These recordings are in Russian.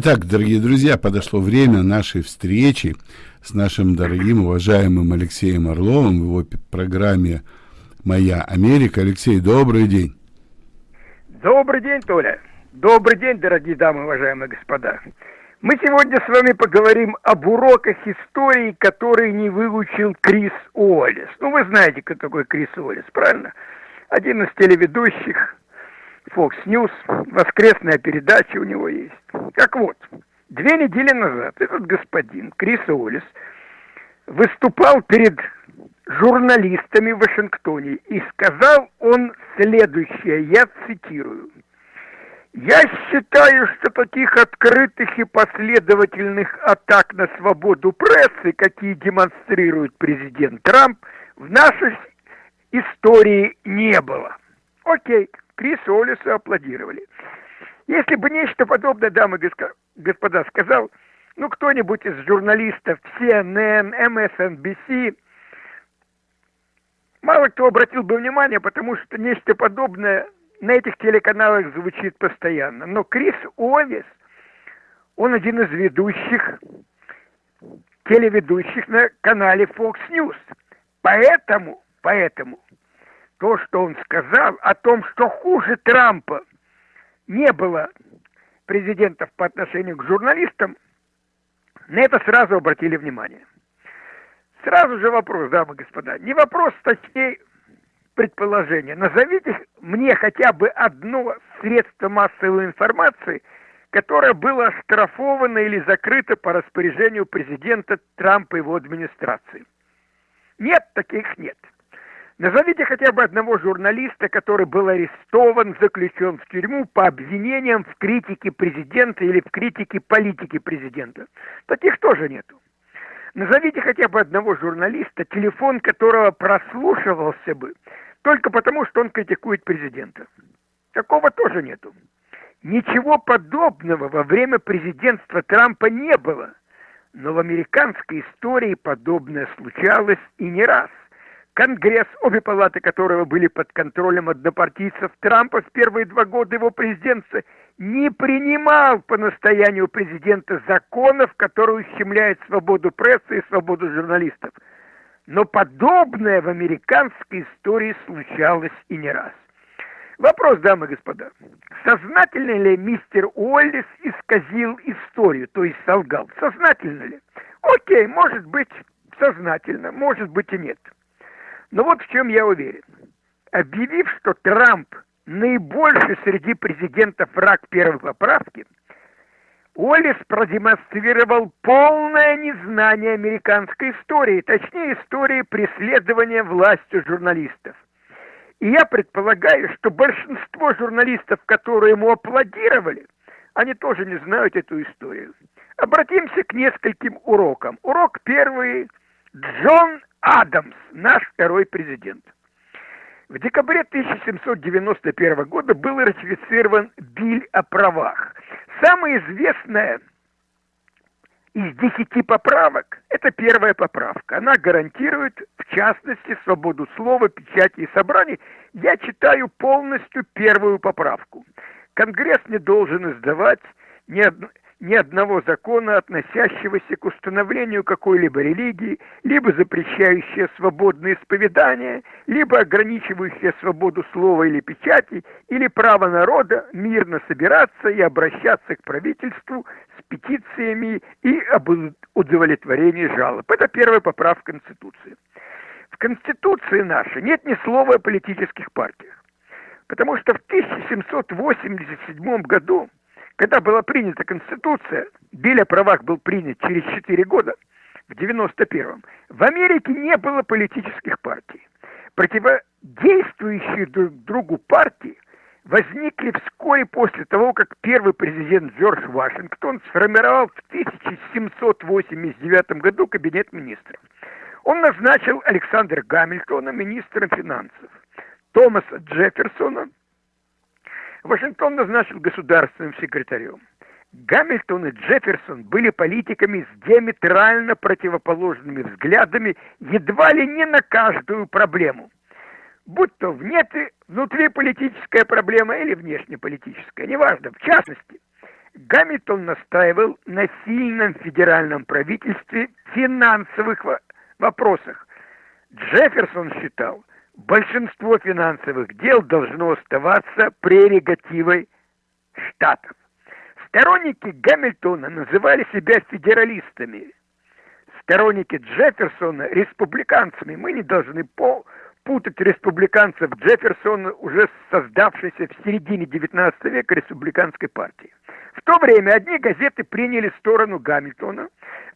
Итак, дорогие друзья, подошло время нашей встречи с нашим дорогим, уважаемым Алексеем Орловым в его программе «Моя Америка». Алексей, добрый день. Добрый день, Толя. Добрый день, дорогие дамы, уважаемые господа. Мы сегодня с вами поговорим об уроках истории, которые не выучил Крис Уоллес. Ну, вы знаете, кто такой Крис Уоллес, правильно? Один из телеведущих, Fox News, воскресная передача у него есть. Так вот, две недели назад этот господин, Крис Уоллес, выступал перед журналистами в Вашингтоне и сказал он следующее, я цитирую. Я считаю, что таких открытых и последовательных атак на свободу прессы, какие демонстрирует президент Трамп, в нашей истории не было. Окей, Крис Олису аплодировали. Если бы нечто подобное, дамы и господа, сказал, ну, кто-нибудь из журналистов CNN, MSNBC, мало кто обратил бы внимание, потому что нечто подобное на этих телеканалах звучит постоянно. Но Крис Овис, он один из ведущих, телеведущих на канале Fox News. Поэтому, поэтому то, что он сказал о том, что хуже Трампа не было президентов по отношению к журналистам, на это сразу обратили внимание. Сразу же вопрос, дамы и господа. Не вопрос статей предположения. Назовите мне хотя бы одно средство массовой информации, которое было оштрафовано или закрыто по распоряжению президента Трампа и его администрации. Нет, таких нет. Назовите хотя бы одного журналиста, который был арестован, заключен в тюрьму по обвинениям в критике президента или в критике политики президента. Таких тоже нету. Назовите хотя бы одного журналиста, телефон которого прослушивался бы только потому, что он критикует президента. Такого тоже нету. Ничего подобного во время президентства Трампа не было. Но в американской истории подобное случалось и не раз. Конгресс, обе палаты которого были под контролем однопартийцев Трампа в первые два года его президентства, не принимал по настоянию президента законов, которые ущемляют свободу прессы и свободу журналистов. Но подобное в американской истории случалось и не раз. Вопрос, дамы и господа. Сознательно ли мистер Уоллес исказил историю, то есть солгал? Сознательно ли? Окей, может быть сознательно, может быть и нет. Но вот в чем я уверен. Объявив, что Трамп наибольший среди президентов враг первой поправки, Уоллес продемонстрировал полное незнание американской истории, точнее истории преследования властью журналистов. И я предполагаю, что большинство журналистов, которые ему аплодировали, они тоже не знают эту историю. Обратимся к нескольким урокам. Урок первый. Джон Адамс, наш второй президент. В декабре 1791 года был ратифицирован Биль о правах. Самая известная из десяти поправок – это первая поправка. Она гарантирует, в частности, свободу слова, печати и собраний. Я читаю полностью первую поправку. Конгресс не должен издавать ни, одной ни одного закона, относящегося к установлению какой-либо религии, либо запрещающего свободное исповедание, либо ограничивающего свободу слова или печати, или право народа мирно собираться и обращаться к правительству с петициями и об удовлетворении жалоб. Это первая поправка Конституции. В Конституции нашей нет ни слова о политических партиях. Потому что в 1787 году когда была принята Конституция, Биль о правах был принят через 4 года, в 91-м, в Америке не было политических партий. Противодействующие друг другу партии возникли вскоре после того, как первый президент Джордж Вашингтон сформировал в 1789 году кабинет министров. Он назначил Александра Гамильтона министром финансов, Томаса Джефферсона Вашингтон назначил государственным секретарем. Гамильтон и Джефферсон были политиками с диаметрально противоположными взглядами едва ли не на каждую проблему. Будь то внутри, внутриполитическая проблема или внешнеполитическая, неважно. В частности, Гамильтон настаивал на сильном федеральном правительстве в финансовых вопросах. Джефферсон считал, большинство финансовых дел должно оставаться прерогативой штатов. Сторонники Гамильтона называли себя федералистами. Сторонники Джефферсона – республиканцами. Мы не должны путать республиканцев Джефферсона, уже создавшейся в середине XIX века республиканской партии. В то время одни газеты приняли сторону Гамильтона,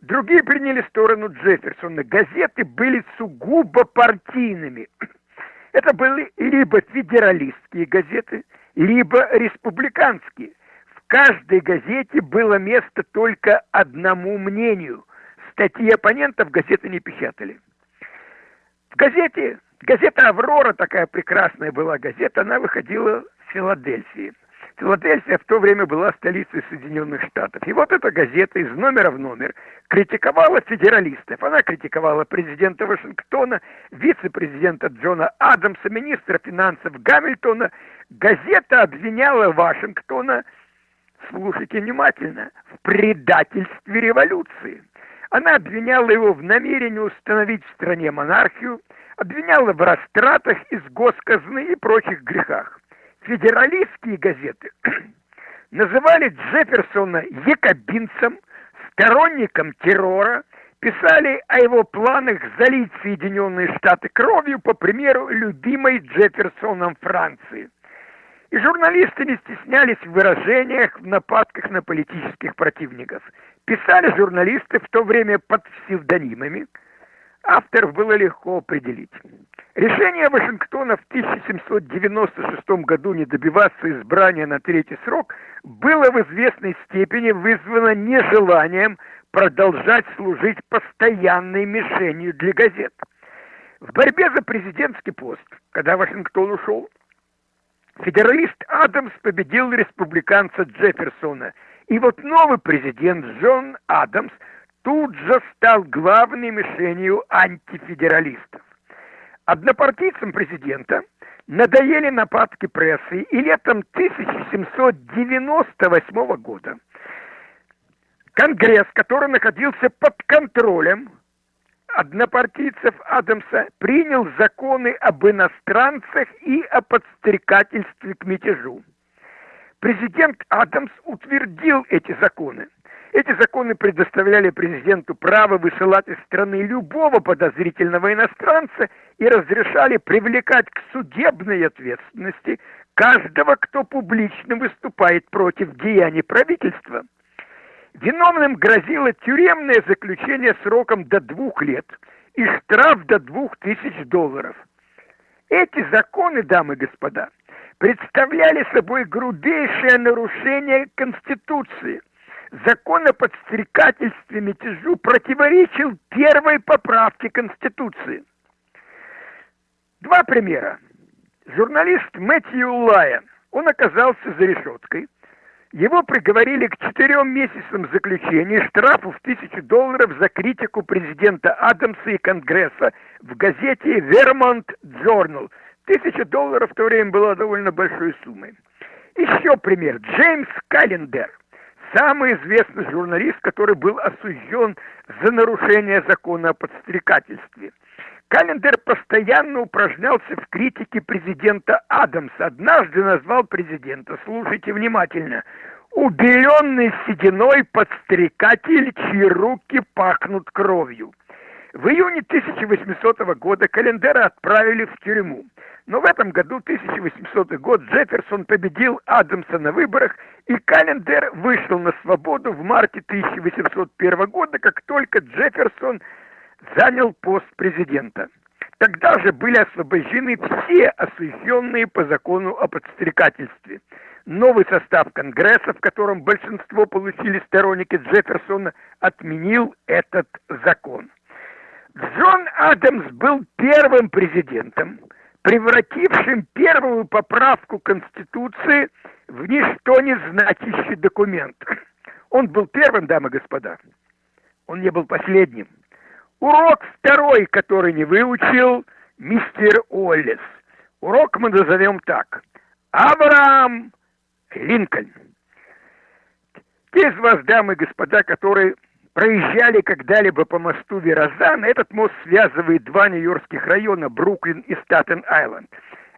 другие приняли сторону Джефферсона. Газеты были сугубо партийными. Это были либо федералистские газеты, либо республиканские. В каждой газете было место только одному мнению. Статьи оппонентов газеты не печатали. В газете Газета «Аврора» такая прекрасная была газета, она выходила в Филадельфии. Филадельфия в то время была столицей Соединенных Штатов. И вот эта газета из номера в номер критиковала федералистов. Она критиковала президента Вашингтона, вице-президента Джона Адамса, министра финансов Гамильтона. Газета обвиняла Вашингтона, слушайте внимательно, в предательстве революции. Она обвиняла его в намерении установить в стране монархию, обвиняла в растратах из госказны и прочих грехах. Федералистские газеты называли Джефферсона якобинцем, сторонником террора, писали о его планах залить Соединенные Штаты кровью, по примеру любимой Джефферсоном Франции. И журналисты не стеснялись в выражениях, в нападках на политических противников. Писали журналисты в то время под псевдонимами – авторов было легко определить. Решение Вашингтона в 1796 году не добиваться избрания на третий срок было в известной степени вызвано нежеланием продолжать служить постоянной мишенью для газет. В борьбе за президентский пост, когда Вашингтон ушел, федералист Адамс победил республиканца Джефферсона. И вот новый президент Джон Адамс – тут же стал главной мишенью антифедералистов. Однопартийцам президента надоели нападки прессы, и летом 1798 года Конгресс, который находился под контролем однопартийцев Адамса, принял законы об иностранцах и о подстрекательстве к мятежу. Президент Адамс утвердил эти законы – эти законы предоставляли президенту право высылать из страны любого подозрительного иностранца и разрешали привлекать к судебной ответственности каждого, кто публично выступает против деяний правительства. Виновным грозило тюремное заключение сроком до двух лет и штраф до двух тысяч долларов. Эти законы, дамы и господа, представляли собой грубейшее нарушение Конституции – закон о подстрекательстве мятежу противоречил первой поправке Конституции. Два примера. Журналист Мэтью Лайон, он оказался за решеткой. Его приговорили к четырем месяцам заключения штрафу в тысячу долларов за критику президента Адамса и Конгресса в газете Vermont Journal. Тысяча долларов в то время была довольно большой суммой. Еще пример. Джеймс Каллендер – самый известный журналист, который был осужден за нарушение закона о подстрекательстве. Календер постоянно упражнялся в критике президента Адамса. Однажды назвал президента, слушайте внимательно, убеленный сединой подстрекатель, чьи руки пахнут кровью. В июне 1800 года Календера отправили в тюрьму. Но в этом году, 1800 год, Джефферсон победил Адамса на выборах, и Календер вышел на свободу в марте 1801 года, как только Джефферсон занял пост президента. Тогда же были освобождены все осужденные по закону о подстрекательстве. Новый состав Конгресса, в котором большинство получили сторонники Джефферсона, отменил этот закон. Джон Адамс был первым президентом, превратившим первую поправку Конституции в ничто не значащий документ. Он был первым, дамы и господа. Он не был последним. Урок второй, который не выучил мистер Уоллес. Урок мы назовем так. Авраам Линкольн. Те из вас, дамы и господа, которые проезжали когда-либо по мосту Верозан, этот мост связывает два нью-йоркских района, Бруклин и Статен-Айленд.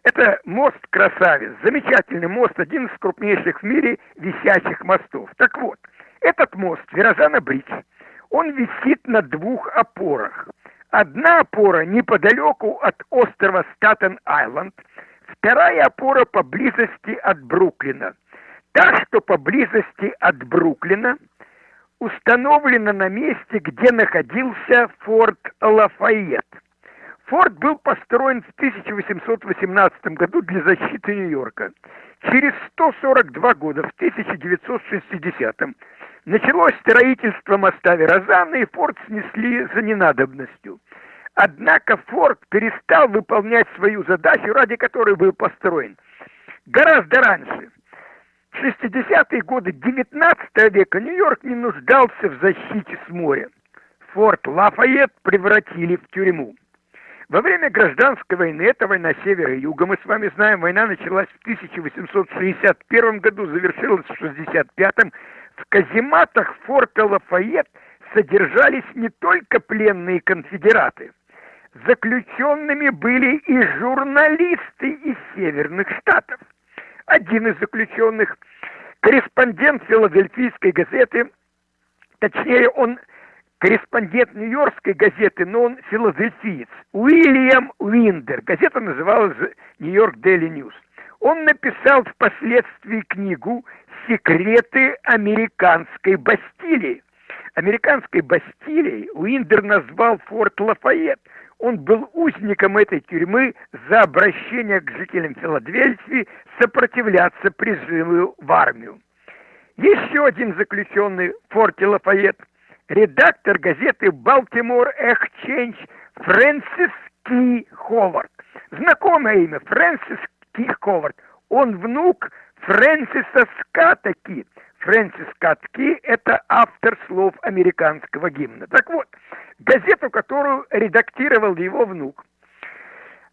Это мост-красавец, замечательный мост, один из крупнейших в мире висячих мостов. Так вот, этот мост, Верозана-Бридж, он висит на двух опорах. Одна опора неподалеку от острова Статен-Айленд, вторая опора поблизости от Бруклина. Та, что поблизости от Бруклина, установлена на месте, где находился форт Лафайет. Форт был построен в 1818 году для защиты Нью-Йорка. Через 142 года, в 1960-м, началось строительство моста Верозана, и форт снесли за ненадобностью. Однако форт перестал выполнять свою задачу, ради которой был построен. Гораздо раньше, 60-е годы 19 века, Нью-Йорк не нуждался в защите с моря. Форт Лафайет превратили в тюрьму. Во время гражданской войны, это война севера и юга, мы с вами знаем, война началась в 1861 году, завершилась в 65-м. В казематах форта Лафайет содержались не только пленные конфедераты. Заключенными были и журналисты из северных штатов. Один из заключенных, корреспондент филадельфийской газеты, точнее, он корреспондент Нью-Йоркской газеты, но он филадельфиец, Уильям Уиндер. Газета называлась «New York Daily News». Он написал впоследствии книгу «Секреты американской Бастилии». Американской Бастилией Уиндер назвал форт Лафайет. Он был узником этой тюрьмы за обращение к жителям Филадельфии сопротивляться призыву в армию. Еще один заключенный в форте Лафайет – редактор газеты «Балтимор Экченж» Фрэнсис Ки Ховард. Знакомое имя Фрэнсис Ки Ховард. Он внук Фрэнсиса Скатта Ки. Фрэнсис Скатт Ки – это автор слов американского гимна. Так вот, газету, которую редактировал его внук,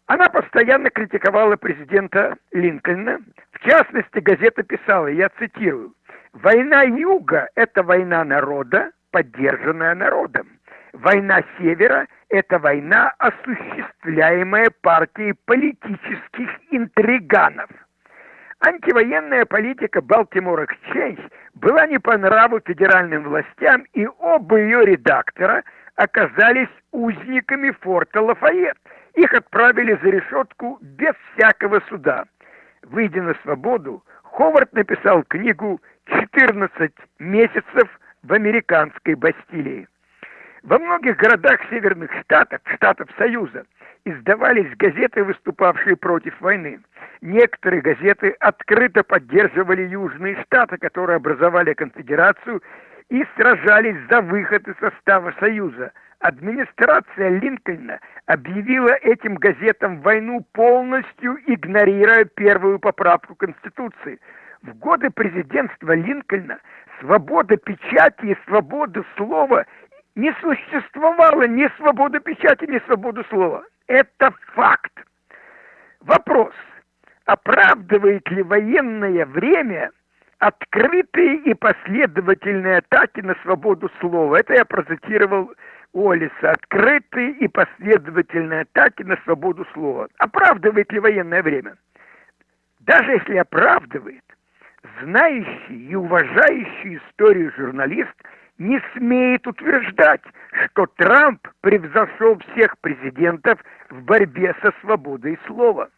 она постоянно критиковала президента Линкольна. В частности, газета писала, я цитирую, «Война Юга – это война народа, поддержанная народом. Война Севера – это война, осуществляемая партией политических интриганов. Антивоенная политика Балтимор Эксченж была не по нраву федеральным властям, и оба ее редактора оказались узниками форта Лафайет. Их отправили за решетку без всякого суда. Выйдя на свободу, Ховард написал книгу «14 месяцев в американской Бастилии. Во многих городах северных штатов, штатов Союза, издавались газеты, выступавшие против войны. Некоторые газеты открыто поддерживали южные штаты, которые образовали конфедерацию и сражались за выход из состава Союза. Администрация Линкольна объявила этим газетам войну, полностью игнорируя первую поправку Конституции. В годы президентства Линкольна свобода печати и свобода слова не существовало ни свободы печати, ни свободы слова. Это факт. Вопрос, оправдывает ли военное время открытые и последовательные атаки на свободу слова? Это я процитировал Олиса. Открытые и последовательные атаки на свободу слова. Оправдывает ли военное время? Даже если оправдывает, знающий и уважающий историю журналист не смеет утверждать, что Трамп превзошел всех президентов в борьбе со свободой слова.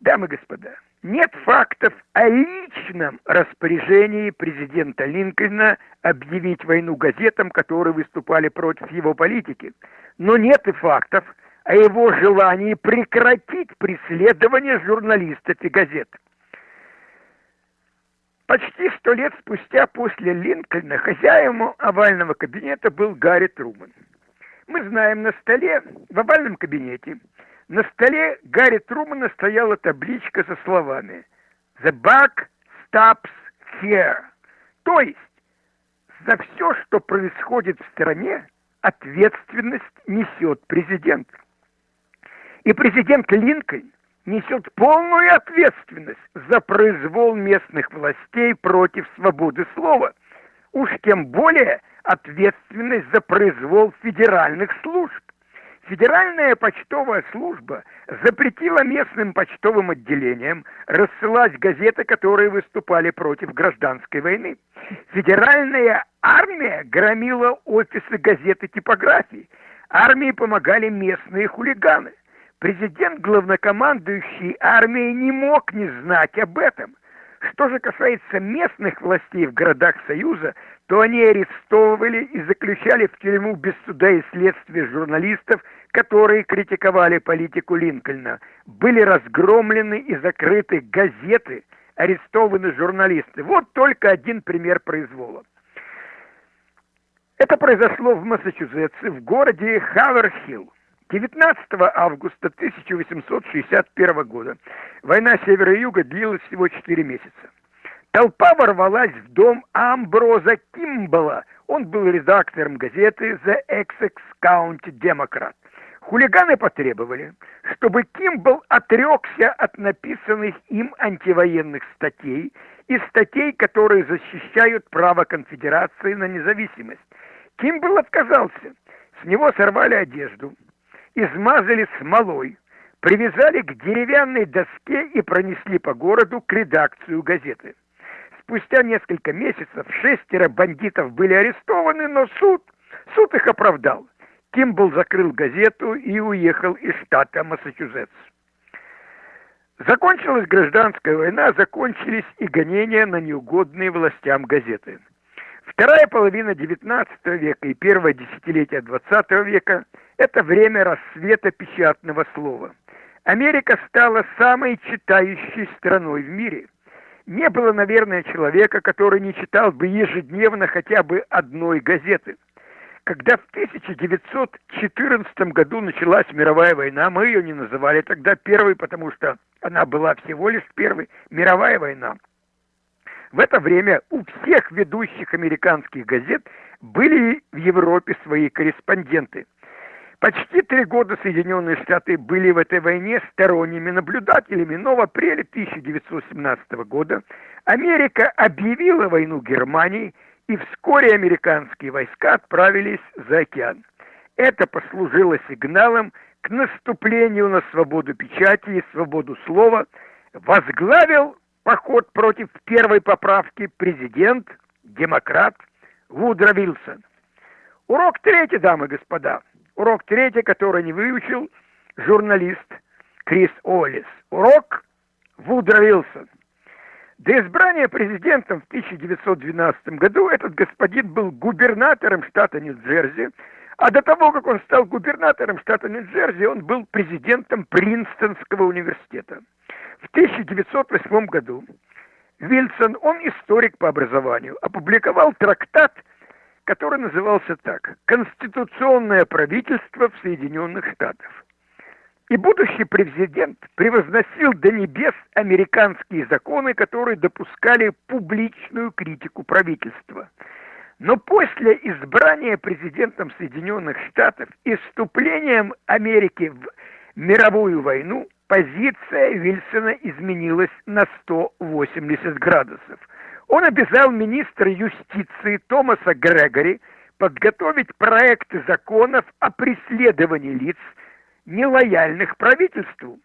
Дамы и господа, нет фактов о личном распоряжении президента Линкольна объявить войну газетам, которые выступали против его политики. Но нет и фактов о его желании прекратить преследование журналистов и газет. Почти сто лет спустя после Линкольна хозяином овального кабинета был Гарри Труман. Мы знаем, на столе, в овальном кабинете, на столе Гарри Трумана стояла табличка со словами «The buck stops here». То есть, за все, что происходит в стране, ответственность несет президент. И президент Линкольн несет полную ответственность за произвол местных властей против свободы слова. Уж тем более ответственность за произвол федеральных служб. Федеральная почтовая служба запретила местным почтовым отделениям рассылать газеты, которые выступали против гражданской войны. Федеральная армия громила офисы газеты типографии. Армии помогали местные хулиганы. Президент, главнокомандующий армией, не мог не знать об этом. Что же касается местных властей в городах Союза, то они арестовывали и заключали в тюрьму без суда и следствия журналистов, которые критиковали политику Линкольна. Были разгромлены и закрыты газеты, арестованы журналисты. Вот только один пример произвола. Это произошло в Массачусетсе, в городе Хаверхилл. 19 августа 1861 года война севера и юга длилась всего 4 месяца. Толпа ворвалась в дом Амброза Кимбала. Он был редактором газеты The Essex County Democrat. Хулиганы потребовали, чтобы Кимбл отрекся от написанных им антивоенных статей и статей, которые защищают право конфедерации на независимость. Кимбл отказался. С него сорвали одежду, измазали смолой, привязали к деревянной доске и пронесли по городу к редакцию газеты. Спустя несколько месяцев шестеро бандитов были арестованы, но суд, суд их оправдал. Кимбл закрыл газету и уехал из штата Массачусетс. Закончилась гражданская война, закончились и гонения на неугодные властям газеты. Вторая половина XIX века и первое десятилетие XX века – это время рассвета печатного слова. Америка стала самой читающей страной в мире – не было, наверное, человека, который не читал бы ежедневно хотя бы одной газеты. Когда в 1914 году началась мировая война, мы ее не называли тогда первой, потому что она была всего лишь первой, мировая война. В это время у всех ведущих американских газет были в Европе свои корреспонденты. Почти три года Соединенные Штаты были в этой войне сторонними наблюдателями, но в апреле 1917 года Америка объявила войну Германии, и вскоре американские войска отправились за океан. Это послужило сигналом к наступлению на свободу печати и свободу слова, возглавил поход против первой поправки президент, демократ Вудро Вилсон. Урок третий, дамы и господа – Урок третий, который не выучил журналист Крис Олис. Урок Вудро Вилсон. До избрания президентом в 1912 году этот господин был губернатором штата Нью-Джерси, а до того, как он стал губернатором штата Нью-Джерси, он был президентом Принстонского университета. В 1908 году Вильсон, он историк по образованию, опубликовал трактат который назывался так «Конституционное правительство в Соединенных Штатах». И будущий президент превозносил до небес американские законы, которые допускали публичную критику правительства. Но после избрания президентом Соединенных Штатов и вступлением Америки в мировую войну позиция Вильсона изменилась на 180 градусов – он обязал министра юстиции Томаса Грегори подготовить проекты законов о преследовании лиц, нелояльных правительству.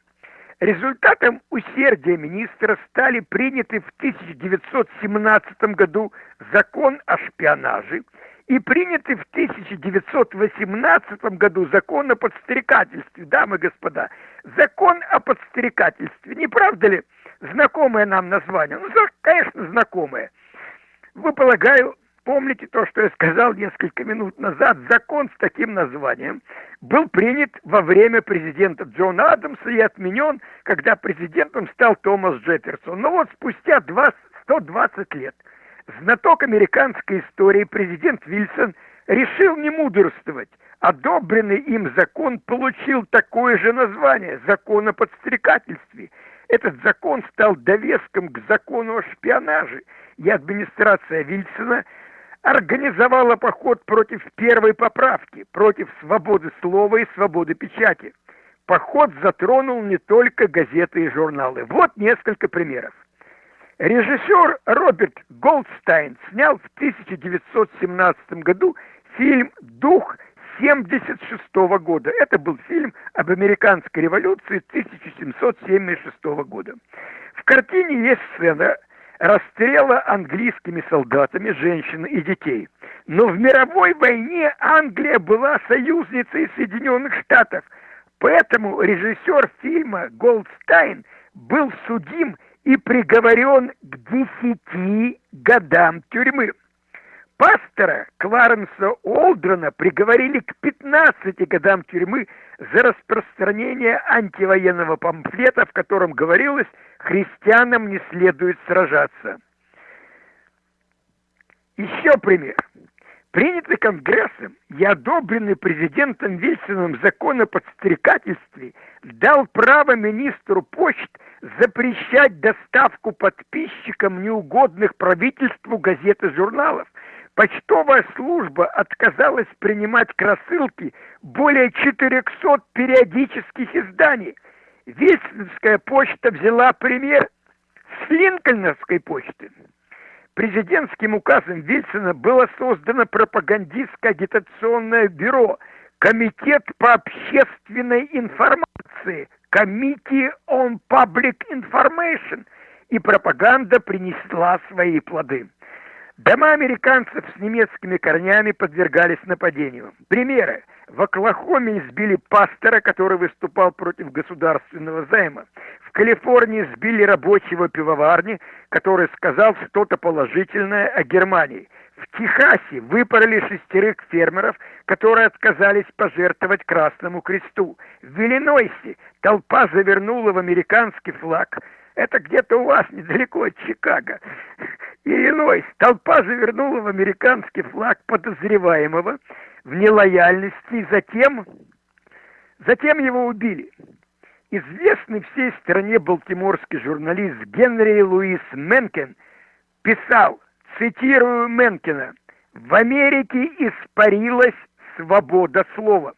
Результатом усердия министра стали приняты в 1917 году закон о шпионаже и приняты в 1918 году закон о подстрекательстве. Дамы и господа, закон о подстрекательстве, не правда ли? Знакомое нам название. Ну, конечно, знакомое. Вы, полагаю, помните то, что я сказал несколько минут назад. Закон с таким названием был принят во время президента Джона Адамса и отменен, когда президентом стал Томас Джефферсон. Но вот спустя 20, 120 лет знаток американской истории президент Вильсон решил не мудрствовать. Одобренный им закон получил такое же название – закон о подстрекательстве – этот закон стал довеском к закону о шпионаже, и администрация Вильсона организовала поход против первой поправки, против свободы слова и свободы печати. поход затронул не только газеты и журналы. Вот несколько примеров. Режиссер Роберт Голдстайн снял в 1917 году фильм «Дух 1976 года. Это был фильм об американской революции 1776 года. В картине есть сцена расстрела английскими солдатами женщин и детей. Но в мировой войне Англия была союзницей Соединенных Штатов. Поэтому режиссер фильма Голдстайн был судим и приговорен к десяти годам тюрьмы. Пастора Кларенса Олдрона приговорили к 15 годам тюрьмы за распространение антивоенного памфлета, в котором говорилось, христианам не следует сражаться. Еще пример. Принятый Конгрессом и одобренный президентом Вильсоном закон о подстрекательстве дал право министру почт запрещать доставку подписчикам неугодных правительству газет и журналов – Почтовая служба отказалась принимать к рассылке более 400 периодических изданий. Вестинская почта взяла пример с Линкольновской почты. Президентским указом Вильсона было создано пропагандистское агитационное бюро Комитет по общественной информации Committee on Public Information и пропаганда принесла свои плоды. Дома американцев с немецкими корнями подвергались нападению. Примеры. В Оклахоме избили пастора, который выступал против государственного займа. В Калифорнии сбили рабочего пивоварни, который сказал что-то положительное о Германии. В Техасе выпороли шестерых фермеров, которые отказались пожертвовать Красному Кресту. В Иллинойсе толпа завернула в американский флаг. Это где-то у вас недалеко от Чикаго. Иллинойс. Толпа завернула в американский флаг подозреваемого в нелояльности, и затем, затем его убили. Известный всей стране балтиморский журналист Генри Луис Менкен писал, цитирую Менкена, «В Америке испарилась свобода слова».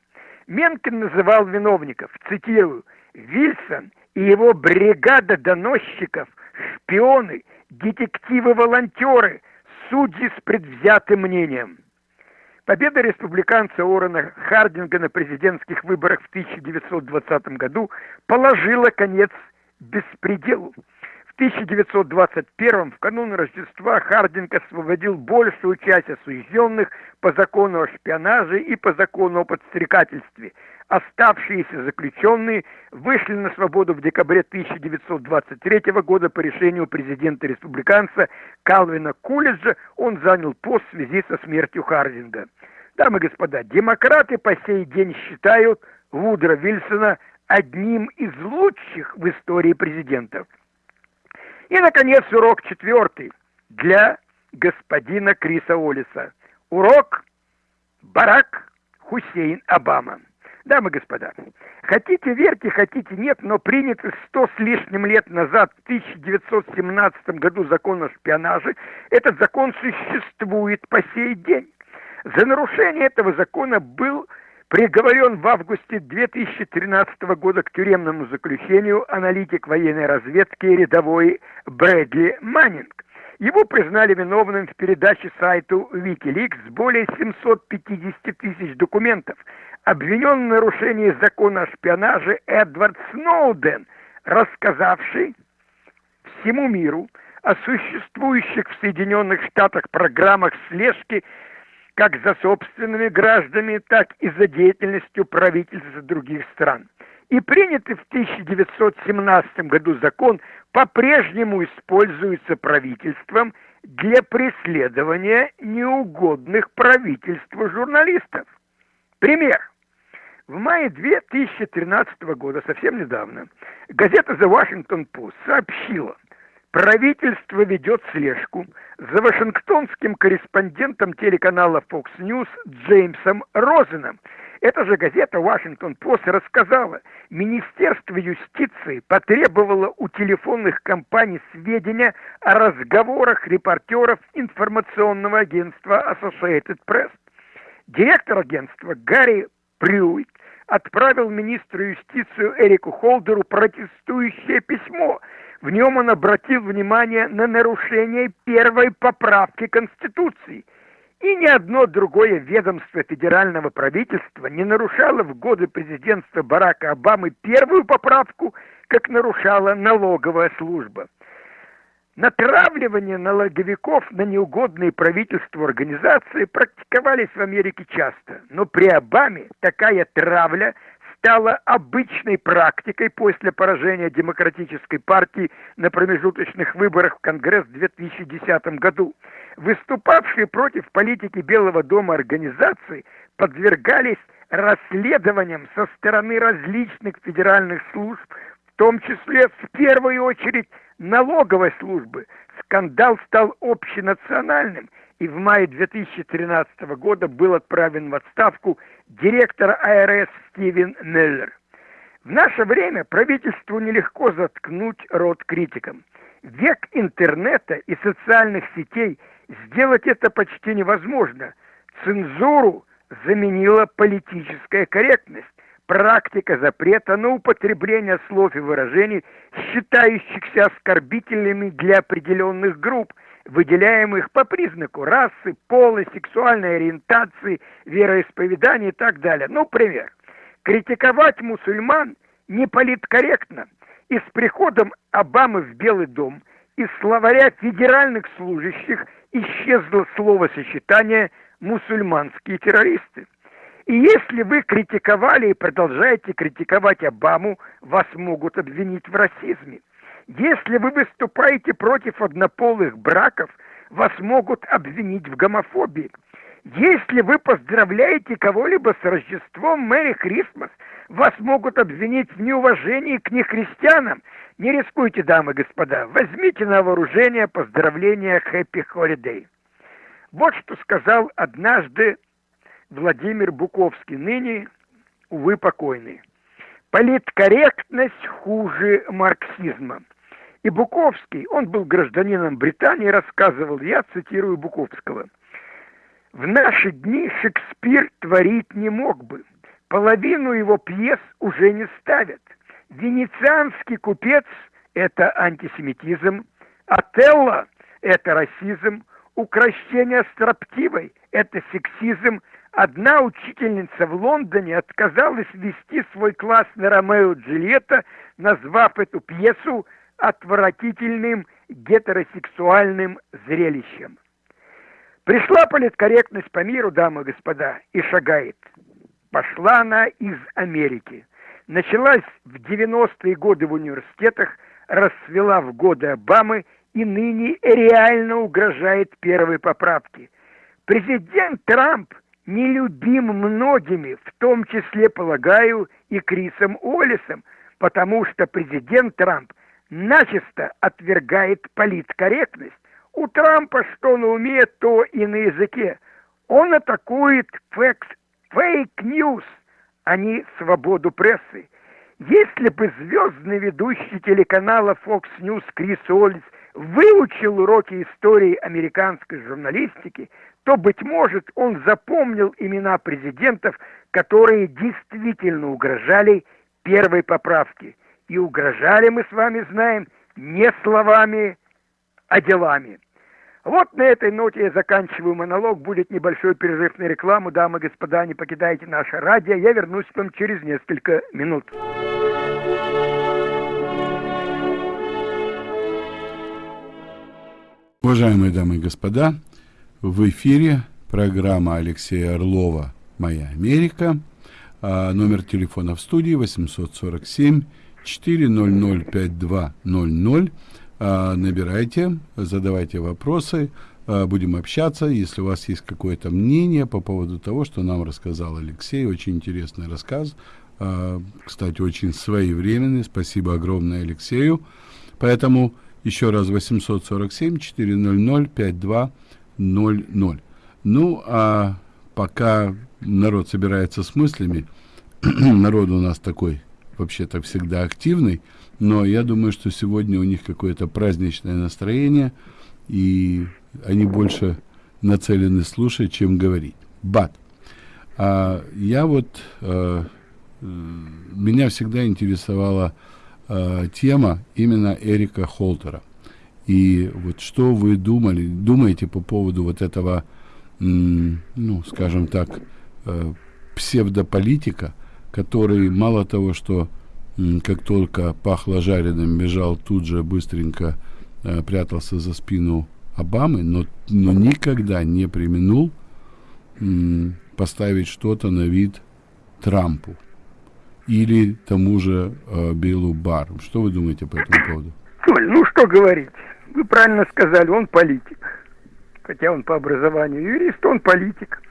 Менкен называл виновников, цитирую, «Вильсон и его бригада доносчиков, шпионы – детективы-волонтеры, судьи с предвзятым мнением. Победа республиканца Орена Хардинга на президентских выборах в 1920 году положила конец беспределу. В 1921 в канун Рождества Хардинг освободил большую часть осужденных по закону о шпионаже и по закону о подстрекательстве – Оставшиеся заключенные вышли на свободу в декабре 1923 года по решению президента-республиканца Калвина Кулиджа. Он занял пост в связи со смертью Хардинга. Дамы и господа, демократы по сей день считают Вудро Вильсона одним из лучших в истории президентов. И, наконец, урок четвертый для господина Криса Олиса. Урок Барак Хусейн Обама. Дамы и господа, хотите верьте, хотите нет, но принятый сто с лишним лет назад, в 1917 году закон о шпионаже, этот закон существует по сей день. За нарушение этого закона был приговорен в августе 2013 года к тюремному заключению аналитик военной разведки рядовой Брэдли Маннинг. Его признали виновным в передаче сайту Wikileaks более 750 тысяч документов, обвинен в нарушении закона о шпионаже Эдвард Сноуден, рассказавший всему миру о существующих в Соединенных Штатах программах слежки как за собственными гражданами, так и за деятельностью правительств других стран. И принятый в 1917 году закон по-прежнему используется правительством для преследования неугодных правительству журналистов. Пример. В мае 2013 года, совсем недавно, газета The Washington Post сообщила, правительство ведет слежку за вашингтонским корреспондентом телеканала Fox News Джеймсом Розеном. Эта же газета Washington Post рассказала, Министерство юстиции потребовало у телефонных компаний сведения о разговорах репортеров информационного агентства Associated Press. Директор агентства Гарри Прюит отправил министру юстицию Эрику Холдеру протестующее письмо. В нем он обратил внимание на нарушение первой поправки Конституции. И ни одно другое ведомство федерального правительства не нарушало в годы президентства Барака Обамы первую поправку, как нарушала налоговая служба. Натравливание налоговиков на неугодные правительству организации практиковались в Америке часто, но при Обаме такая травля стала обычной практикой после поражения Демократической партии на промежуточных выборах в Конгресс в 2010 году. Выступавшие против политики Белого дома организации подвергались расследованиям со стороны различных федеральных служб, том числе в первую очередь налоговой службы скандал стал общенациональным, и в мае 2013 года был отправлен в отставку директор АРС Стивен Меллер. В наше время правительству нелегко заткнуть рот критикам. Век интернета и социальных сетей сделать это почти невозможно. Цензуру заменила политическая корректность практика запрета на употребление слов и выражений, считающихся оскорбительными для определенных групп, выделяемых по признаку расы, пола, сексуальной ориентации, вероисповедания и так далее. Ну, пример. Критиковать мусульман не политкорректно. И с приходом Обамы в Белый дом из словаря федеральных служащих исчезло словосочетание «мусульманские террористы». И если вы критиковали и продолжаете критиковать Обаму, вас могут обвинить в расизме. Если вы выступаете против однополых браков, вас могут обвинить в гомофобии. Если вы поздравляете кого-либо с Рождеством Мэри Крисмас, вас могут обвинить в неуважении к нехристианам. Не рискуйте, дамы и господа, возьмите на вооружение поздравления Happy Holiday. Вот что сказал однажды Владимир Буковский, ныне, увы, покойный. Политкорректность хуже марксизма. И Буковский, он был гражданином Британии, рассказывал, я цитирую Буковского, «В наши дни Шекспир творить не мог бы. Половину его пьес уже не ставят. Венецианский купец – это антисемитизм, Отелло – это расизм, укращение строптивой – это сексизм, Одна учительница в Лондоне отказалась вести свой класс на Ромео Джульетта, назвав эту пьесу отвратительным гетеросексуальным зрелищем. Пришла политкорректность по миру, дамы и господа, и шагает. Пошла она из Америки. Началась в 90-е годы в университетах, расцвела в годы Обамы и ныне реально угрожает первой поправке. Президент Трамп нелюбим многими, в том числе, полагаю, и Крисом Уоллесом, потому что президент Трамп начисто отвергает политкорректность. У Трампа что на уме, то и на языке. Он атакует fake news, а не свободу прессы. Если бы звездный ведущий телеканала Fox News Крис Уоллес выучил уроки истории американской журналистики, то, быть может, он запомнил имена президентов, которые действительно угрожали первой поправке. И угрожали, мы с вами знаем, не словами, а делами. Вот на этой ноте я заканчиваю монолог. Будет небольшой перерыв на рекламу. Дамы и господа, не покидайте наше радио. Я вернусь к вам через несколько минут. Уважаемые дамы и господа, в эфире программа Алексея Орлова «Моя Америка». А, номер телефона в студии 847 400 5200. А, набирайте, задавайте вопросы, а, будем общаться. Если у вас есть какое-то мнение по поводу того, что нам рассказал Алексей, очень интересный рассказ, кстати, очень своевременный. Спасибо огромное Алексею. Поэтому еще раз 847 400 5200 0-0. Ну, а пока народ собирается с мыслями, народ у нас такой вообще-то всегда активный, но я думаю, что сегодня у них какое-то праздничное настроение, и они больше нацелены слушать, чем говорить. Бат. А я вот э, меня всегда интересовала э, тема именно Эрика Холтера. И вот что вы думали, думаете по поводу вот этого, ну, скажем так, э, псевдополитика, который мало того, что как только пахло жареным, бежал тут же быстренько э, прятался за спину Обамы, но, но никогда не применул поставить что-то на вид Трампу или тому же э, Биллу Бару. Что вы думаете по этому поводу? Соль, ну что говорить. Вы правильно сказали, он политик. Хотя он по образованию юрист, он политик.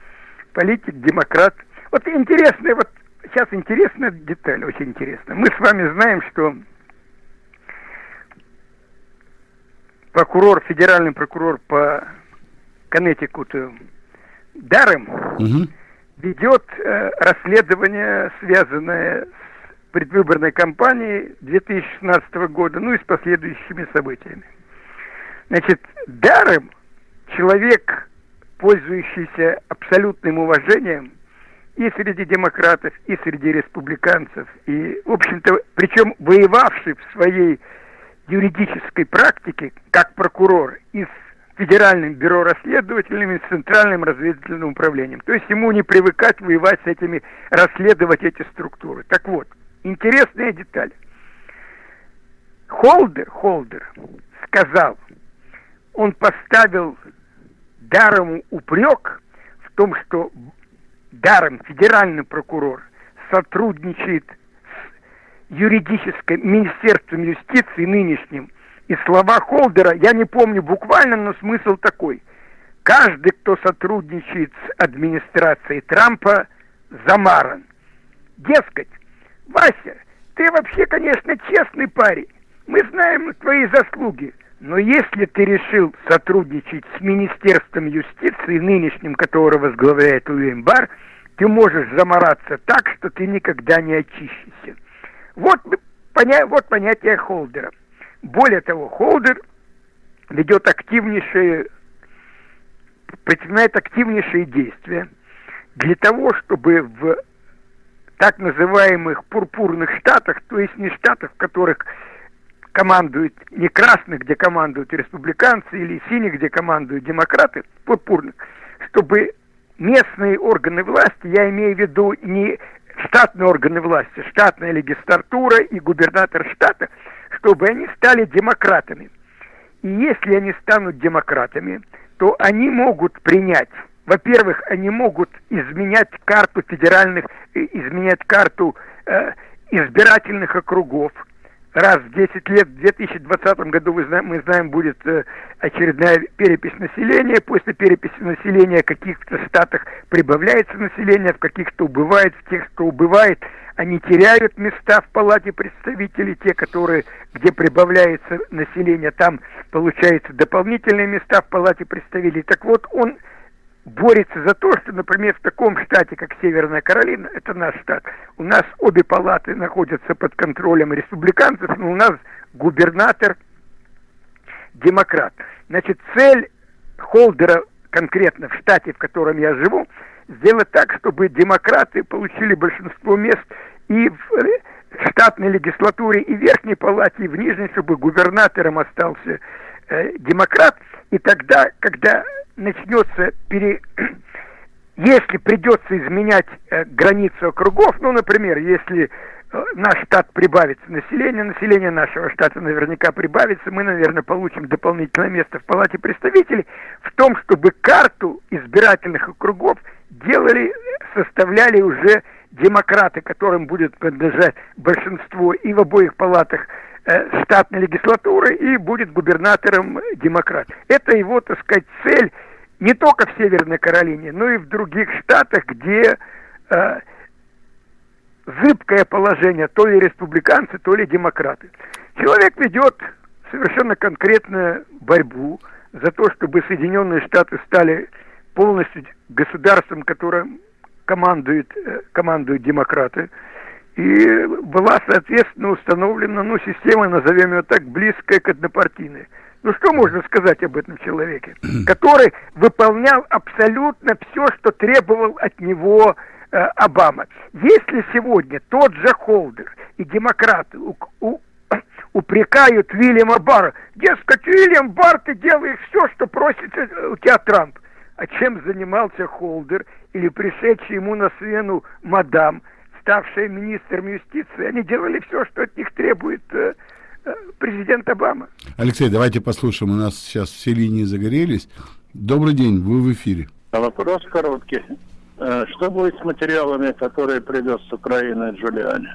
Политик, демократ. Вот интересная, вот сейчас интересная деталь, очень интересная. Мы с вами знаем, что прокурор, федеральный прокурор по Коннектикуту Дарем угу. Ведет э, расследование, связанное с предвыборной кампанией 2016 года, ну и с последующими событиями. Значит, Дарем человек, пользующийся абсолютным уважением и среди демократов, и среди республиканцев, и, в общем-то, причем воевавший в своей юридической практике как прокурор и с Федеральным бюро расследователями, с Центральным разведывательным управлением. То есть ему не привыкать воевать с этими, расследовать эти структуры. Так вот, интересная деталь. Холдер, Холдер сказал, он поставил Дарому упрек в том, что Даром федеральный прокурор сотрудничает с юридическим министерством юстиции нынешним. И слова Холдера, я не помню буквально, но смысл такой. Каждый, кто сотрудничает с администрацией Трампа, замаран. Дескать, Вася, ты вообще, конечно, честный парень. Мы знаем твои заслуги. Но если ты решил сотрудничать с Министерством юстиции, нынешним, которого возглавляет Бар, ты можешь замораться так, что ты никогда не очищешься. Вот, поня вот понятие холдера. Более того, холдер ведет активнейшие, предпринимает активнейшие действия для того, чтобы в так называемых пурпурных штатах, то есть не штатах, в которых командуют не красных, где командуют республиканцы, или синих, где командуют демократы, пурпурных, чтобы местные органы власти, я имею в виду не штатные органы власти, штатная легистратура и губернатор штата, чтобы они стали демократами. И если они станут демократами, то они могут принять, во-первых, они могут изменять карту федеральных, э, изменять карту э, избирательных округов, раз в 10 лет, в 2020 году, вы знаем, мы знаем, будет э, очередная перепись населения. После переписи населения в каких-то штатах прибавляется население, в каких-то убывает, в тех, что убывает, они теряют места в палате представителей, те, которые, где прибавляется население, там получается дополнительные места в палате представителей. Так вот, он борется за то, что, например, в таком штате, как Северная Каролина, это наш штат, у нас обе палаты находятся под контролем республиканцев, но у нас губернатор демократ. Значит, цель Холдера конкретно в штате, в котором я живу, сделать так, чтобы демократы получили большинство мест и в штатной легислатуре, и в верхней палате, и в нижней, чтобы губернатором остался э, демократ. И тогда, когда начнется пере... Если придется изменять э, границу округов, ну, например, если э, наш штат прибавится население, население нашего штата наверняка прибавится, мы, наверное, получим дополнительное место в Палате представителей, в том, чтобы карту избирательных округов делали, составляли уже демократы, которым будет принадлежать большинство и в обоих палатах штатной легислатуры, и будет губернатором демократ. Это его, так сказать, цель не только в Северной Каролине, но и в других штатах, где э, зыбкое положение, то ли республиканцы, то ли демократы. Человек ведет совершенно конкретную борьбу за то, чтобы Соединенные Штаты стали полностью государством, которым командуют, э, командуют демократы. И была, соответственно, установлена ну, система, назовем ее так, близкая к однопартийной. Ну что можно сказать об этом человеке, который выполнял абсолютно все, что требовал от него э, Обама. Если сегодня тот же Холдер и демократы у, у, упрекают Вильяма Барра, дескать, Вильям Барр, ты делаешь все, что просит э, у тебя Трамп. А чем занимался Холдер или пришедший ему на смену мадам, ставшая министром юстиции? Они делали все, что от них требует э, э, президент Обама. Алексей, давайте послушаем. У нас сейчас все линии загорелись. Добрый день, вы в эфире. Вопрос короткий. Э, что будет с материалами, которые привез с Украины Джулиани?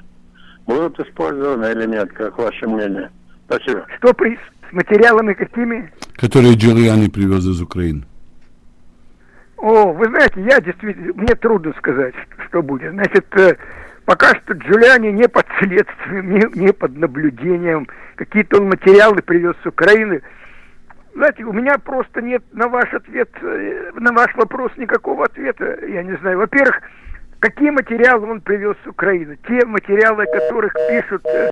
Будут использованы или нет, как ваше мнение? Спасибо. Что при... с материалами какими? Которые Джулиани привез из Украины. О, вы знаете, я действительно, мне трудно сказать, что будет. Значит, э, пока что Джулиани не под следствием, не, не под наблюдением. Какие-то он материалы привез с Украины. Знаете, у меня просто нет на ваш ответ, э, на ваш вопрос никакого ответа. Я не знаю. Во-первых, какие материалы он привез с Украины? Те материалы, о которых пишут, э,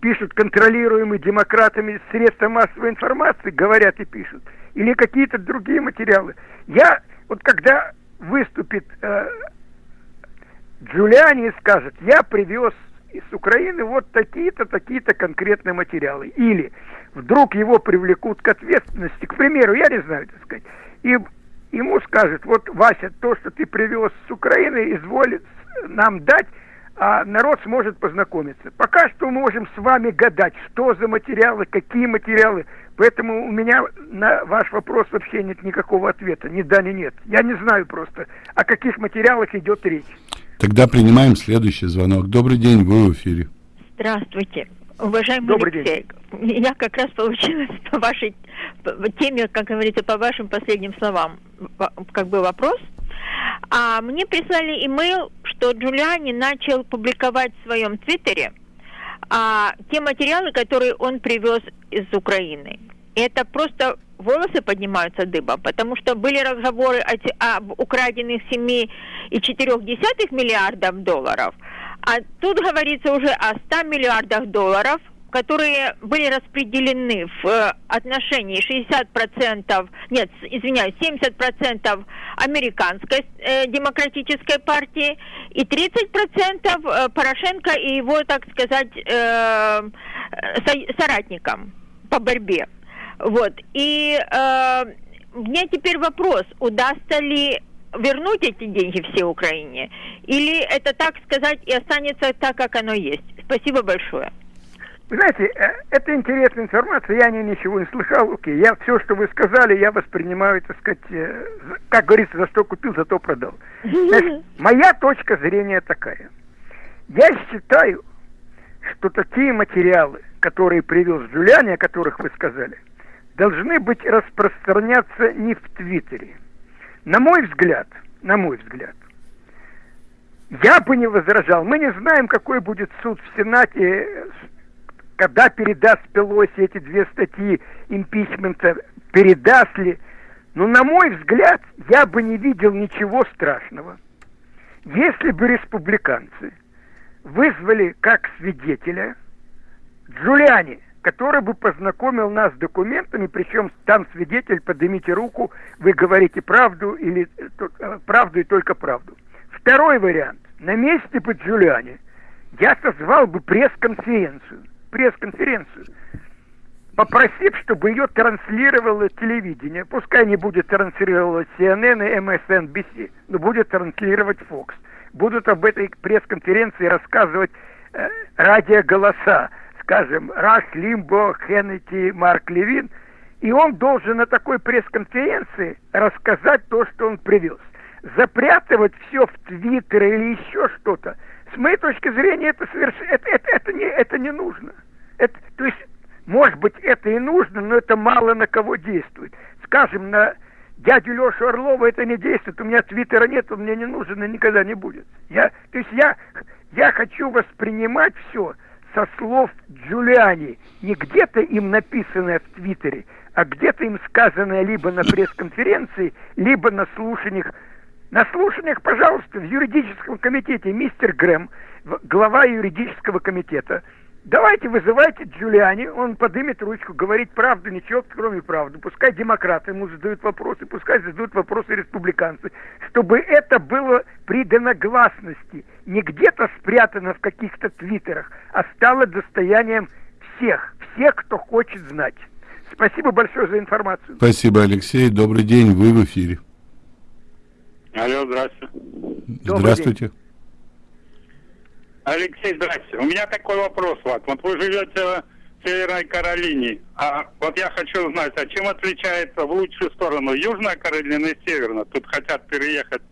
пишут контролируемые демократами средства массовой информации, говорят и пишут – или какие-то другие материалы. Я, вот когда выступит э, Джулиани и скажет, я привез из Украины вот такие-то, такие-то конкретные материалы. Или вдруг его привлекут к ответственности, к примеру, я не знаю, так сказать, и ему скажут, вот, Вася, то, что ты привез с Украины, изволит нам дать, а народ сможет познакомиться. Пока что мы можем с вами гадать, что за материалы, какие материалы. Поэтому у меня на ваш вопрос вообще нет никакого ответа, ни да, ни нет. Я не знаю просто, о каких материалах идет речь. Тогда принимаем следующий звонок. Добрый день, вы в эфире. Здравствуйте. Уважаемый Добрый Алексей, день. я как раз получилась по вашей по теме, как говорится, по вашим последним словам, как бы вопрос. А мне прислали имейл, что Джулиани начал публиковать в своем твиттере а, те материалы, которые он привез из Украины. Это просто волосы поднимаются дыбом, потому что были разговоры о, об украденных 7,4 миллиардов долларов, а тут говорится уже о 100 миллиардах долларов – которые были распределены в э, отношении 60%, нет, извиняюсь, 70% американской э, демократической партии и 30% э, Порошенко и его, так сказать, э, со, соратникам по борьбе. Вот. И э, мне теперь вопрос, удастся ли вернуть эти деньги все Украине, или это, так сказать, и останется так, как оно есть? Спасибо большое. Вы знаете, э, это интересная информация, я не ничего не слышал. Окей, я все, что вы сказали, я воспринимаю, так сказать, э, как говорится, за что купил, за то продал. Значит, моя точка зрения такая. Я считаю, что такие материалы, которые привез Джулиани, о которых вы сказали, должны быть распространяться не в Твиттере. На мой взгляд, на мой взгляд, я бы не возражал. Мы не знаем, какой будет суд в Сенате когда передаст Пелоси эти две статьи импичмента, передаст ли. Но, на мой взгляд, я бы не видел ничего страшного, если бы республиканцы вызвали как свидетеля Джулиани, который бы познакомил нас с документами, причем там свидетель, поднимите руку, вы говорите правду или э, правду и только правду. Второй вариант. На месте бы Джулиани я созвал бы пресс-конференцию – пресс-конференцию, попросив, чтобы ее транслировало телевидение. Пускай не будет транслировать CNN и MSNBC, но будет транслировать Fox. Будут об этой пресс-конференции рассказывать э, радиоголоса, скажем, Раш Лимбо, Хеннети, Марк Левин. И он должен на такой пресс-конференции рассказать то, что он привез. Запрятывать все в Твиттер или еще что-то – с моей точки зрения, это, соверш... это, это, это, не, это не нужно. Это, то есть, может быть, это и нужно, но это мало на кого действует. Скажем, на дядю Лешу Орлова это не действует. У меня твиттера нет, он мне не нужен и никогда не будет. Я, то есть я, я хочу воспринимать все со слов Джулиани. Не где-то им написанное в Твиттере, а где-то им сказанное либо на пресс-конференции, либо на слушаниях на слушаниях, пожалуйста, в юридическом комитете мистер Грэм, глава юридического комитета, Давайте вызывайте Джулиани, он подымет ручку, говорить правду, ничего, кроме правды. Пускай демократы ему задают вопросы, пускай задают вопросы республиканцы, чтобы это было придано гласности, не где-то спрятано в каких-то твиттерах, а стало достоянием всех, всех, кто хочет знать. Спасибо большое за информацию. Спасибо, Алексей. Добрый день, вы в эфире. Алло, здравствуйте. Здравствуйте. Алексей, здравствуйте. У меня такой вопрос, вот. Вот вы живете в Северной Каролине, а вот я хочу узнать, а чем отличается в лучшую сторону Южная Каролина и Северная? Тут хотят переехать,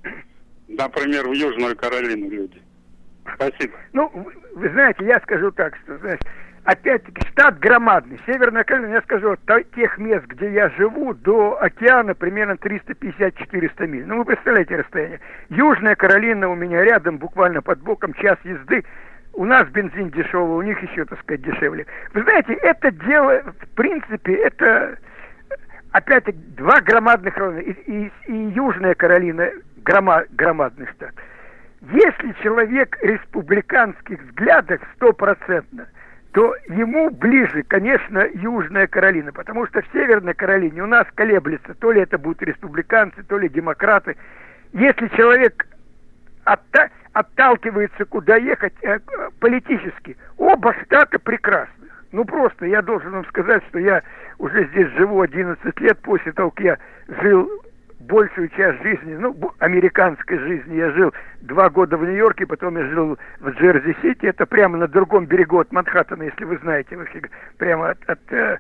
например, в Южную Каролину люди. Спасибо. Ну, вы, вы знаете, я скажу так, что, знаешь, опять-таки, штат громадный. Северная Каролина, я скажу, тех мест, где я живу, до океана примерно 350-400 миль. Ну, вы представляете расстояние. Южная Каролина у меня рядом, буквально под боком, час езды. У нас бензин дешевый, у них еще, так сказать, дешевле. Вы знаете, это дело, в принципе, это опять-таки два громадных района. И, и- и Южная Каролина грома- громадный штат. Если человек республиканских взглядов стопроцентно, то ему ближе, конечно, Южная Каролина, потому что в Северной Каролине у нас колеблется, то ли это будут республиканцы, то ли демократы. Если человек отта- отталкивается, куда ехать э, политически, оба штата прекрасны. Ну просто я должен вам сказать, что я уже здесь живу 11 лет после того, как я жил большую часть жизни, ну, американской жизни, я жил два года в Нью-Йорке, потом я жил в Джерси-Сити, это прямо на другом берегу от Манхэттена, если вы знаете, вообще, прямо от, э,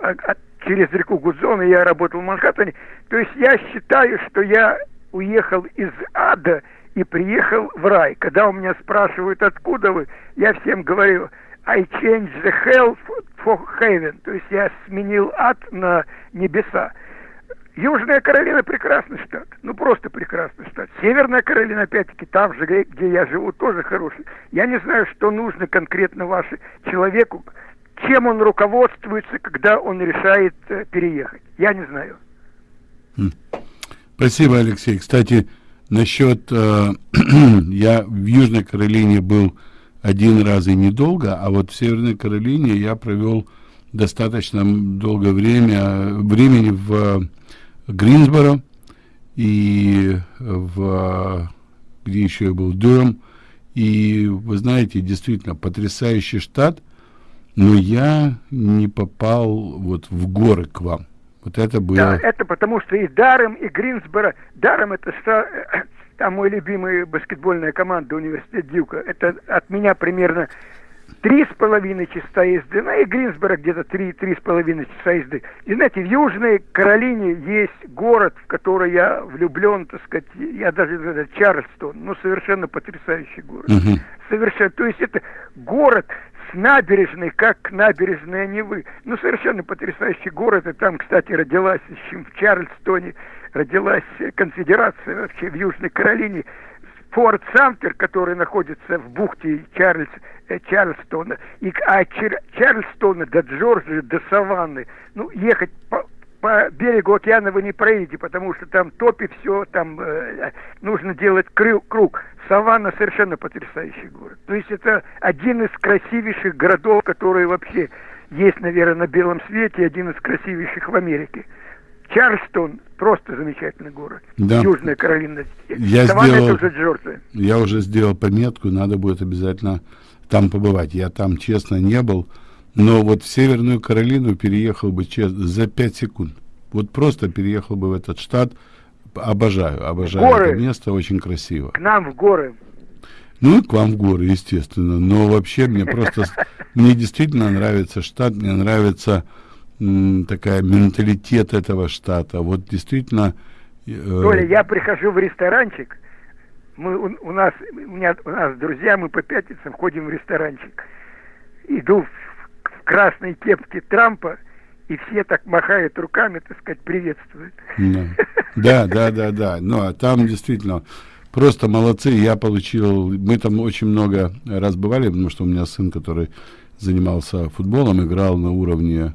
от- от- через реку Гудзон, и я работал в Манхэттене. То есть я считаю, что я уехал из ада и приехал в рай. Когда у меня спрашивают, откуда вы, я всем говорю, I changed the hell for heaven. То есть я сменил ад на небеса. Южная Каролина прекрасный штат. Ну, просто прекрасный штат. Северная Каролина, опять-таки, там же, где я живу, тоже хороший. Я не знаю, что нужно конкретно вашему человеку, чем он руководствуется, когда он решает э, переехать. Я не знаю. Спасибо, Алексей. Кстати, насчет... э, я в Южной Каролине был один раз и недолго, а вот в Северной Каролине я провел достаточно долгое время, времени в э, Гринсборо и в... где еще я был, Дюром. И вы знаете, действительно, потрясающий штат, но я не попал вот в горы к вам. Вот это было... Да, это потому что и Даром, и Гринсборо. Даром это ста- там мой любимый баскетбольная команда университет Дюка. Это от меня примерно три с половиной часа езды. Ну и Гринсборо где-то три, три с половиной часа езды. И знаете, в Южной Каролине есть город, в который я влюблен, так сказать, я даже это Чарльстон, ну совершенно потрясающий город. Мгм. Совершенно. То есть это город с набережной, как набережная Невы. Ну, совершенно потрясающий город. И там, кстати, родилась еще в Чарльстоне, родилась конфедерация вообще в Южной Каролине. Форт Самтер, который находится в бухте Чарльз, э, Чарльстона, и к- а Чар- Чарльстона до Джорджии, до Саванны, ну, ехать по, по берегу океана вы не проедете, потому что там топи все, там э, нужно делать крю- круг. Саванна совершенно потрясающий город. То есть это один из красивейших городов, которые вообще есть, наверное, на белом свете, один из красивейших в Америке. Чарльстон просто замечательный город. Да. Южная Каролина. Я Саванна сделал- это уже Джорджия. Я уже сделал пометку, надо будет обязательно там побывать. Я там, честно, не был, но вот в Северную Каролину переехал бы честно, за 5 секунд. Вот просто переехал бы в этот штат. Обожаю, обожаю Горы. это место, очень красиво. К нам в горы. Ну и к вам в горы, естественно. Но вообще мне просто, мне действительно нравится штат, мне нравится такая менталитет этого штата. Вот действительно... э, Толя, я прихожу в ресторанчик, мы, у, у нас, у, меня, у нас друзья, мы по пятницам ходим в ресторанчик. Иду в, в красной кепке Трампа, и все так махают руками, так сказать, приветствуют. Да, да, да, да. Ну, а там действительно просто молодцы. Я получил... Мы там очень много раз бывали, потому что у меня сын, который занимался футболом, играл на уровне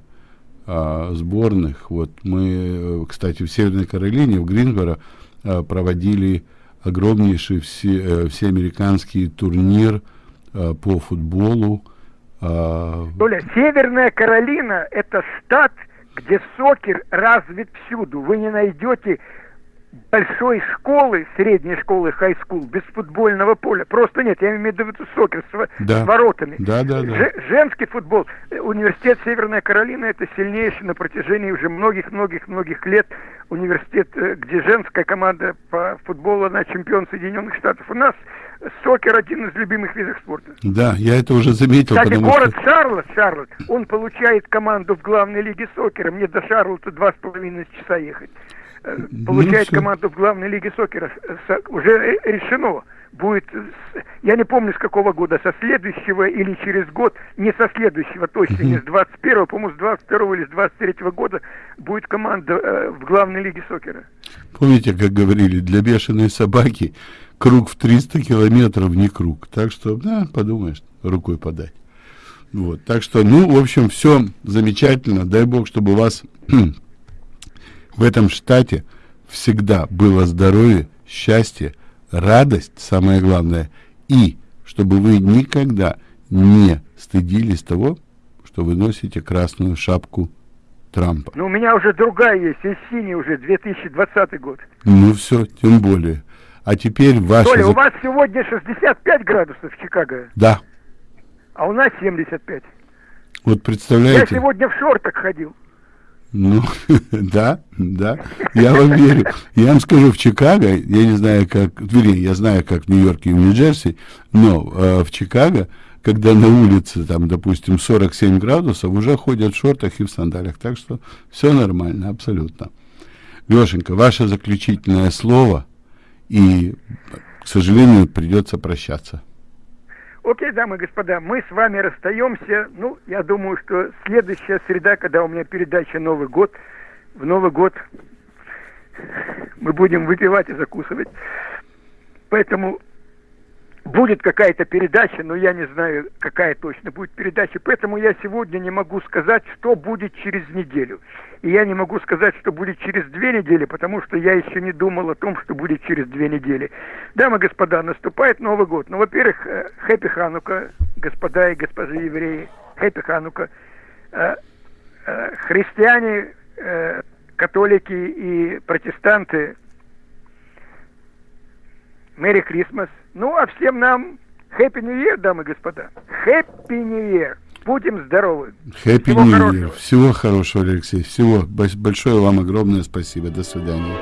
а, сборных. Вот мы, э, кстати, в Северной Каролине, в Гринсборо а, проводили огромнейший все, э, всеамериканский турнир а, по футболу А... Северная Каролина – это штат, где сокер развит всюду. Вы не найдете большой школы, средней школы, хай-скул, без футбольного поля. Просто нет, я имею в виду сокер с, да. с воротами. Да, да, да. Ж, женский футбол. Университет Северная Каролина это сильнейший на протяжении уже многих-многих-многих лет университет, э, где женская команда по футболу, она чемпион Соединенных Штатов. У нас сокер один из любимых видов спорта. Да, я это уже заметил. Кстати, город что... Шарлот, Шарлот, он получает команду в главной лиге сокера. Мне до Шарлота два с половиной часа ехать. Э, получает ну, команду в главной лиге сокера. Уже решено. Будет, я не помню с какого года, со следующего или через год, не со следующего, точно, не с 21-го, по-моему, с 22 или с 23 -го года будет команда э, в главной лиге сокера. Помните, как говорили, для бешеной собаки круг в 300 километров не круг. Так что, да, подумаешь, рукой подать. Вот, так что, ну, в общем, все замечательно. Дай бог, чтобы у вас в этом штате всегда было здоровье, счастье, радость, самое главное, и чтобы вы никогда не стыдились того, что вы носите красную шапку Трампа. Ну, у меня уже другая есть, и синий уже, 2020 год. Ну, все, тем более. А теперь ваша... Толя, у вас сегодня 65 градусов в Чикаго? Да. А у нас 75. Вот представляете... Я сегодня в шортах ходил. Ну, да, да, я вам верю. Я вам скажу, в Чикаго, я не знаю, как, вернее, я знаю, как в Нью-Йорке и в Нью-Джерси, но э, в Чикаго, когда на улице, там, допустим, 47 градусов, уже ходят в шортах и в сандалях. Так что все нормально, абсолютно. Лешенька, ваше заключительное слово, и, к сожалению, придется прощаться. Окей, дамы и господа, мы с вами расстаемся. Ну, я думаю, что следующая среда, когда у меня передача Новый год, в Новый год мы будем выпивать и закусывать. Поэтому будет какая-то передача, но я не знаю, какая точно будет передача. Поэтому я сегодня не могу сказать, что будет через неделю. И я не могу сказать, что будет через две недели, потому что я еще не думал о том, что будет через две недели. Дамы и господа, наступает Новый год. Ну, во-первых, хэппи Ханука, господа и госпожи евреи, хэппи Ханука. Э, э, христиане, э, католики и протестанты, Мэри Крисмас. Ну, а всем нам Хэппи Нью Year, дамы и господа. Хэппи Нью Year. Будем здоровы. Хэппи Нью Year. Всего хорошего, Алексей. Всего. Большое вам огромное спасибо. До свидания.